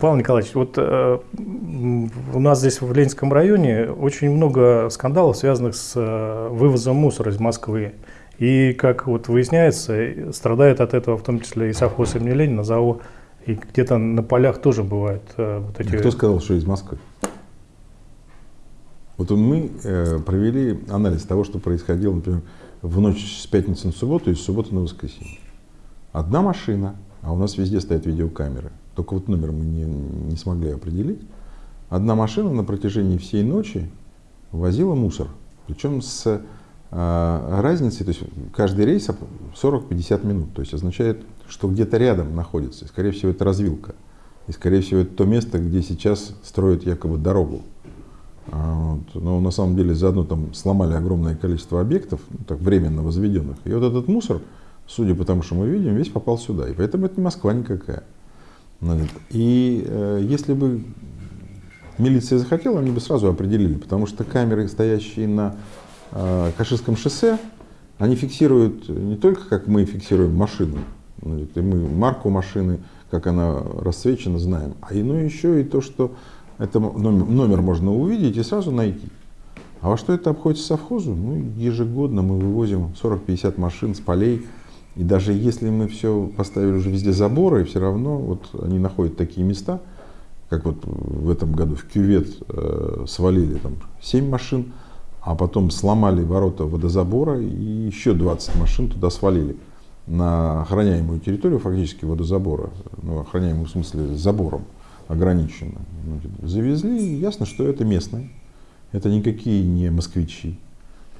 Павел Николаевич, вот э, у нас здесь в Ленинском районе очень много скандалов, связанных с э, вывозом мусора из Москвы. И, как вот выясняется, страдает от этого в том числе и совхоз имени Ленина, ЗАО, и где-то на полях тоже бывают э, вот эти... Кто сказал, что из Москвы? Вот мы э, провели анализ того, что происходило, например, в ночь с пятницы на субботу и с субботы на воскресенье. Одна машина, а у нас везде стоят видеокамеры, только вот номер мы не, не смогли определить. Одна машина на протяжении всей ночи возила мусор, причем с э, разницей, то есть каждый рейс 40-50 минут, то есть означает, что где-то рядом находится, скорее всего это развилка, и скорее всего это то место, где сейчас строят якобы дорогу. А, вот. Но на самом деле заодно там сломали огромное количество объектов, ну, так временно возведенных. И вот этот мусор, судя по тому, что мы видим, весь попал сюда. И поэтому это не Москва никакая. И э, если бы милиция захотела, они бы сразу определили, потому что камеры, стоящие на э, Каширском шоссе, они фиксируют не только, как мы фиксируем машину, и мы марку машины, как она расцвечена, знаем, а и, ну, еще и то, что это номер, номер можно увидеть и сразу найти. А во что это обходится совхозу? Ну, ежегодно мы вывозим 40-50 машин с полей. И даже если мы все поставили уже везде заборы, все равно вот они находят такие места, как вот в этом году в кювет э, свалили там 7 машин, а потом сломали ворота водозабора и еще 20 машин туда свалили на охраняемую территорию фактически водозабора, ну, охраняемую в смысле забором ограничено. Завезли, ясно, что это местные, это никакие не москвичи.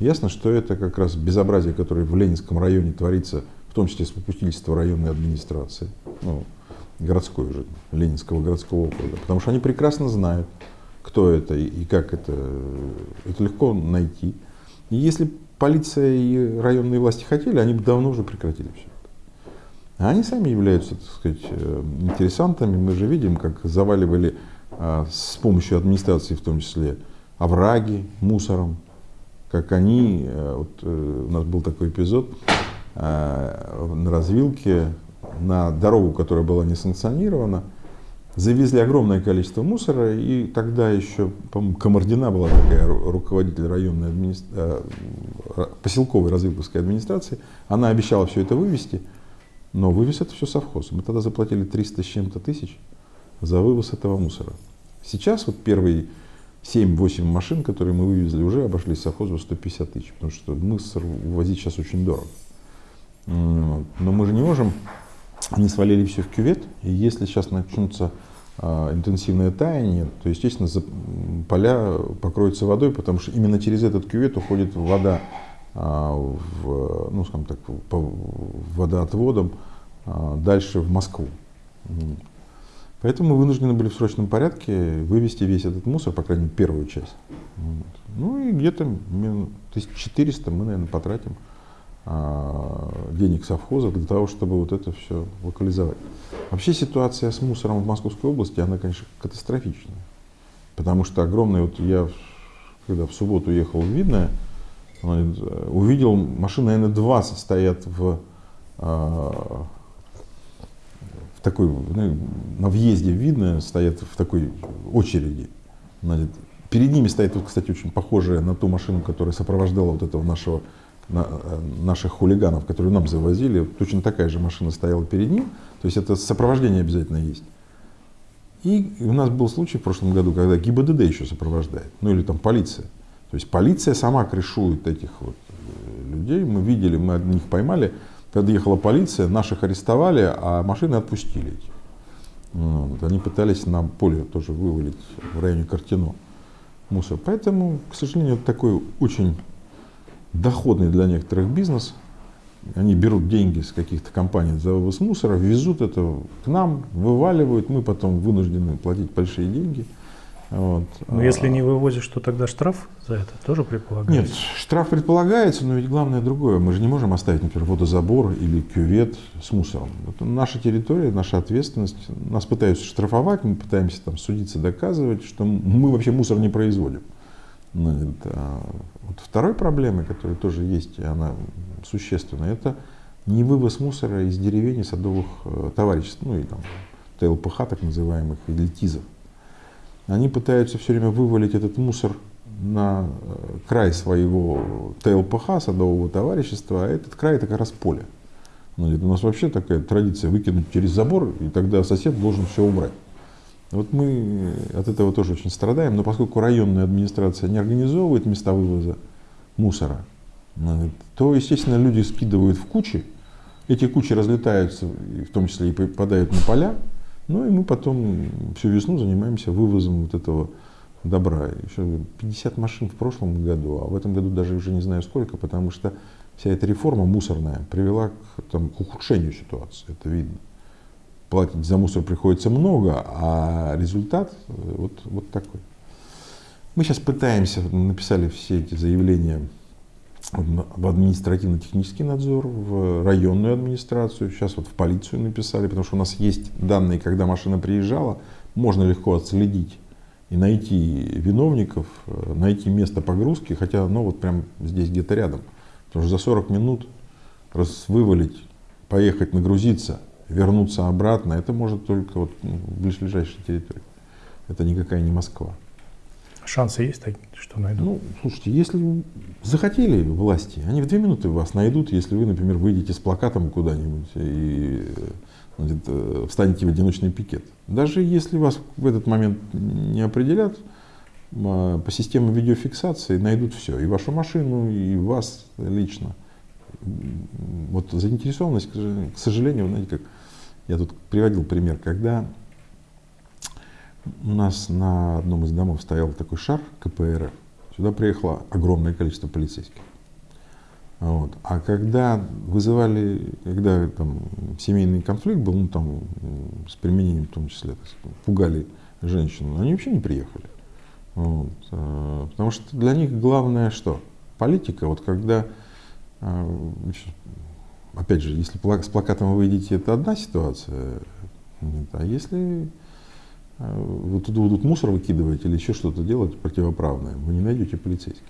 Ясно, что это как раз безобразие, которое в Ленинском районе творится, в том числе с попустительства районной администрации, ну, городской уже, Ленинского городского округа. Потому что они прекрасно знают, кто это и как это, это легко найти. И если полиция и районные власти хотели, они бы давно уже прекратили все. А они сами являются, так сказать, э, интересантами. Мы же видим, как заваливали а, с помощью администрации, в том числе, овраги мусором, как они, э, вот э, у нас был такой эпизод на развилке, на дорогу, которая была не санкционирована, завезли огромное количество мусора, и тогда еще, по-моему, Комардина была такая руководитель районной администрации, поселковой развилковской администрации, она обещала все это вывести, но вывез это все совхоз. Мы тогда заплатили 300 с чем-то тысяч за вывоз этого мусора. Сейчас вот первые 7-8 машин, которые мы вывезли, уже обошли совхозу 150 тысяч, потому что мусор увозить сейчас очень дорого. Но мы же не можем, они свалили все в кювет, и если сейчас начнутся а, интенсивное таяние, то, естественно, поля покроются водой, потому что именно через этот кювет уходит вода а, в, ну, скажем так, по водоотводам а, дальше в Москву. Поэтому мы вынуждены были в срочном порядке вывести весь этот мусор, по крайней мере, первую часть. Ну и где-то 1400 мы, наверное, потратим денег совхоза для того, чтобы вот это все локализовать. Вообще ситуация с мусором в Московской области, она, конечно, катастрофичная. Потому что огромный, вот я, когда в субботу ехал в Видное, увидел, машины, наверное, 20 стоят в, а, в такой, ну, на въезде видно, стоят в такой очереди. Перед ними стоит, вот, кстати, очень похожая на ту машину, которая сопровождала вот этого нашего, на, наших хулиганов, которые нам завозили. Точно такая же машина стояла перед ним. То есть это сопровождение обязательно есть. И у нас был случай в прошлом году, когда ГИБДД еще сопровождает, ну или там полиция. То есть полиция сама крышует этих вот э, людей. Мы видели, мы одних поймали. Когда ехала полиция, наших арестовали, а машины отпустили. Вот. Они пытались на поле тоже вывалить в районе Картино мусор. Поэтому, к сожалению, такой очень доходный для некоторых бизнес. Они берут деньги с каких-то компаний за вывоз мусора, везут это к нам, вываливают, мы потом вынуждены платить большие деньги – вот. Но если не вывозишь, то тогда штраф за это тоже предполагается? Нет, штраф предполагается, но ведь главное другое. Мы же не можем оставить, например, водозабор или кювет с мусором. Это наша территория, наша ответственность. Нас пытаются штрафовать, мы пытаемся там судиться, доказывать, что мы вообще мусор не производим. Ну, это, вот второй проблемой, которая тоже есть, и она существенная, это не вывоз мусора из деревень и садовых э, товариществ, ну и там ТЛПХ, так называемых, или ТИЗов. Они пытаются все время вывалить этот мусор на э, край своего ТЛПХ, садового товарищества, а этот край это как раз поле. Ну, у нас вообще такая традиция выкинуть через забор, и тогда сосед должен все убрать. Вот мы от этого тоже очень страдаем, но поскольку районная администрация не организовывает места вывоза мусора, ну, то, естественно, люди скидывают в кучи, эти кучи разлетаются, в том числе и попадают на поля, ну и мы потом всю весну занимаемся вывозом вот этого добра. Еще 50 машин в прошлом году, а в этом году даже уже не знаю сколько, потому что вся эта реформа мусорная привела к, там, к ухудшению ситуации, это видно. Платить за мусор приходится много, а результат э, вот, вот такой. Мы сейчас пытаемся, написали все эти заявления в административно-технический надзор, в районную администрацию, сейчас вот в полицию написали, потому что у нас есть данные, когда машина приезжала, можно легко отследить и найти виновников, э, найти место погрузки, хотя оно вот прям здесь где-то рядом. Потому что за 40 минут раз вывалить, поехать нагрузиться, вернуться обратно, это может только вот ну, в ближайшей территории. Это никакая не Москва. Шансы есть, что найдут? Ну, слушайте, если захотели власти, они в две минуты вас найдут, если вы, например, выйдете с плакатом куда-нибудь и значит, э, встанете в одиночный пикет. Даже если вас в этот момент не определят, а, по системе видеофиксации найдут все, и вашу машину, и вас лично. Вот заинтересованность, к сожалению, знаете, как я тут приводил пример, когда у нас на одном из домов стоял такой шар КПРФ. Сюда приехало огромное количество полицейских. Вот. А когда вызывали, когда там семейный конфликт был, ну там с применением в том числе, сказать, пугали женщину, они вообще не приехали. Вот. А, потому что для них главное что? Политика, вот когда, а, опять же, если с плакатом вы выйдете, это одна ситуация, а если вы тут будут мусор выкидывать или еще что-то делать противоправное, вы не найдете полицейских.